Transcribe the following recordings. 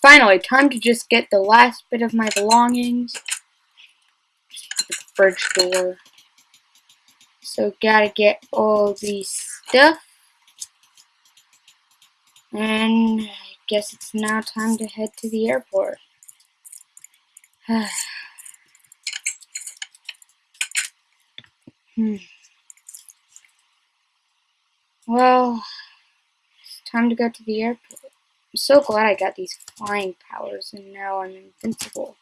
Finally, time to just get the last bit of my belongings. The fridge door. So gotta get all these stuff. And I guess it's now time to head to the airport. hmm. Well, it's time to go to the airport. I'm so glad I got these flying powers and now I'm invincible.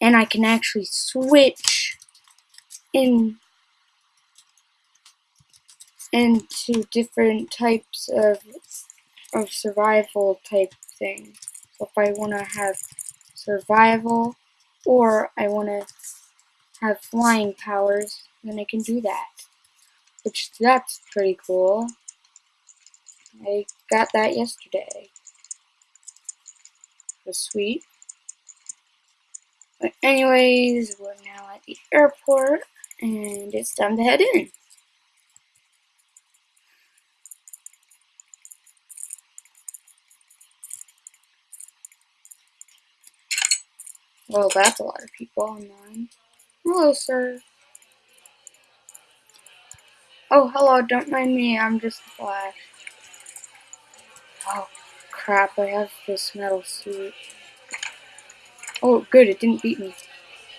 And I can actually switch in into different types of of survival type things. So if I want to have survival or I want to have flying powers, then I can do that. Which that's pretty cool. I got that yesterday. It was sweet. But anyways, we're now at the airport and it's time to head in. Well, that's a lot of people online. Hello, sir. Oh, hello, don't mind me, I'm just a Flash. Oh, crap, I have this metal suit. Oh, good, it didn't beat me.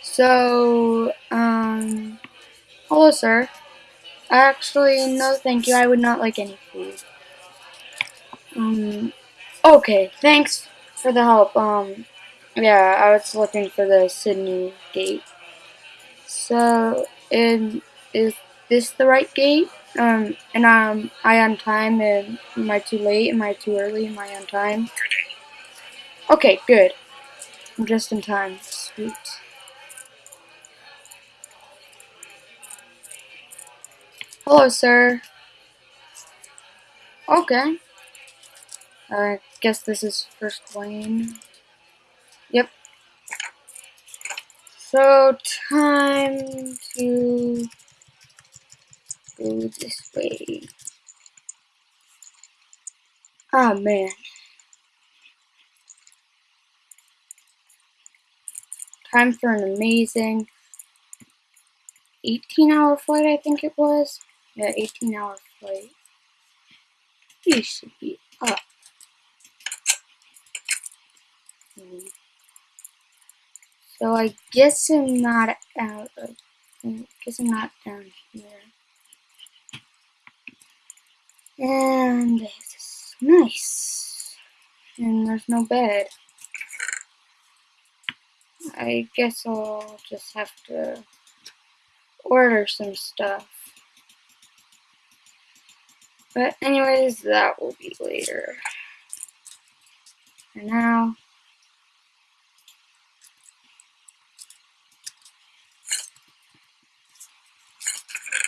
So, um, hello, sir. Actually, no thank you, I would not like any food. Um, okay, thanks for the help. Um, yeah, I was looking for the Sydney gate. So, is this the right gate? Um, and um, I on time? And am I too late? Am I too early? Am I on time? Okay, good. I'm just in time. Sweet. Hello, sir. Okay. I guess this is first lane. Yep. So, time to go this way. Ah, oh, man. Time for an amazing 18 hour flight, I think it was. Yeah, 18 hour flight. You should be up. So I guess I'm not out of, I guess I'm not down here. And it's nice. And there's no bed. I guess I'll just have to order some stuff. But anyways, that will be later. For now,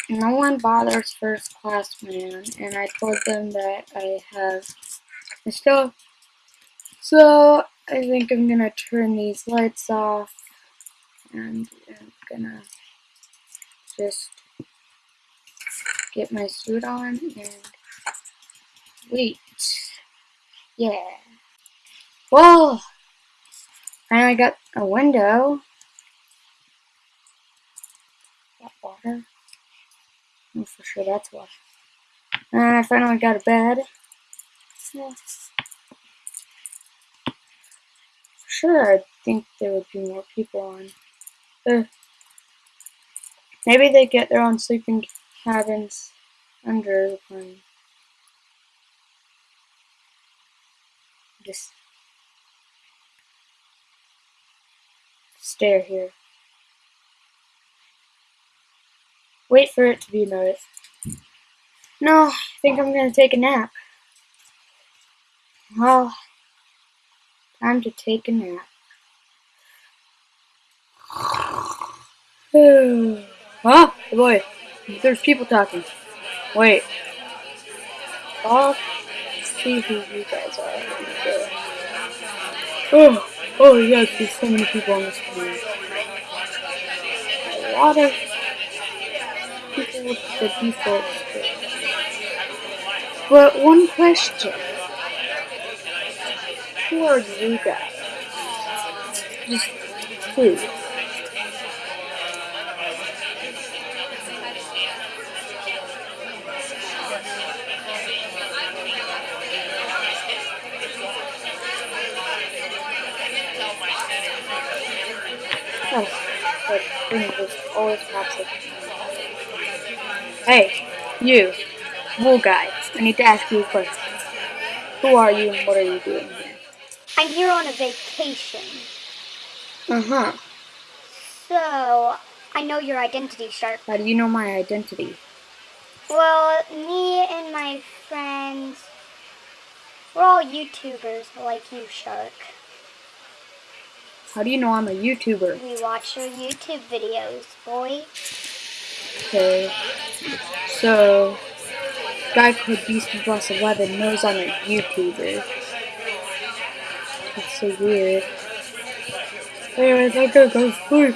no one bothers first class man, and I told them that I have my stuff. So I think I'm gonna turn these lights off and I'm gonna just get my suit on and wait. Yeah. Well, finally got a window. That water. For sure that's why. And I finally got a bed. Yeah. Sure, I think there would be more people on. Uh, maybe they get their own sleeping cabins under the plane. Just stare here. Wait for it to be noticed. No, I think I'm gonna take a nap. Well, time to take a nap. ah, boy, there's people talking. Wait. I'll see who you guys are. Oh, oh yes, there's so many people on the screen. A lot of people with the default But one question. Who are you guys? Just please. Oh, just always up. Hey, you, wool guy. I need to ask you a question. Who are you and what are you doing here? I'm here on a vacation. Uh huh. So, I know your identity, Shark. How do you know my identity? Well, me and my friends, we're all YouTubers like you, Shark. How do you know I'm a YouTuber? We watch your YouTube videos, boy. Okay. So, guy called Beast Plus 11 knows I'm a YouTuber. That's so weird. Anyways, I gotta go sleep.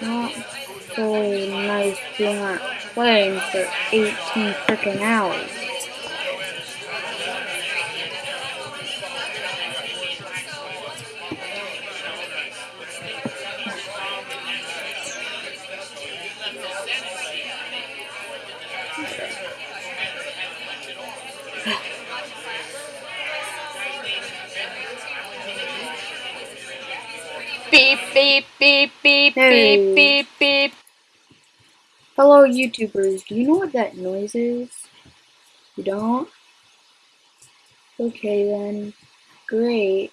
Not very nice being not playing for 18 freaking hours. Beep, beep, beep, beep, Hey. beep, beep, beep. Fellow YouTubers, do you know what that noise is? You don't? Okay then. Great.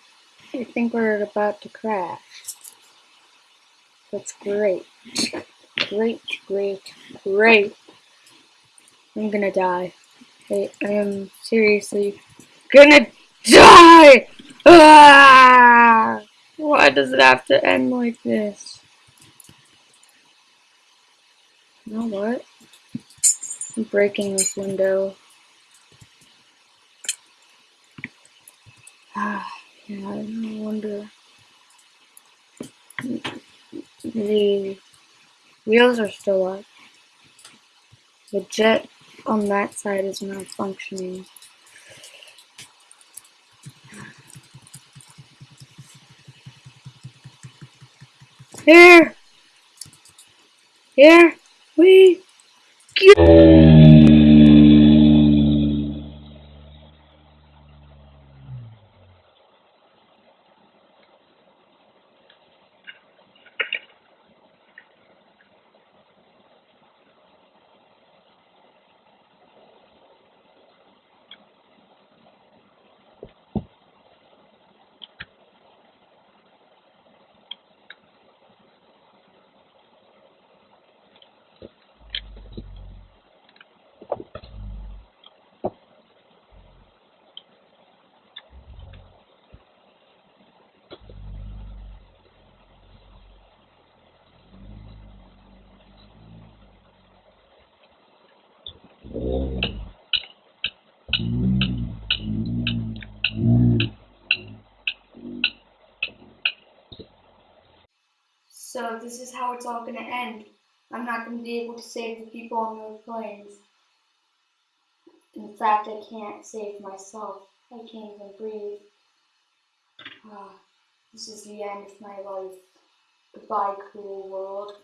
I think we're about to crash. That's great. Great, great, great. I'm gonna die. I, I am seriously gonna die! Ah! Why does it have to end like this? You know what? I'm breaking this window. Ah, yeah, no wonder. The wheels are still up. The jet on that side is not functioning. Here! Here we So this is how it's all gonna end. I'm not gonna be able to save the people on those planes. In fact, I can't save myself. I can't even breathe. Ah, this is the end of my life. Goodbye, cruel world.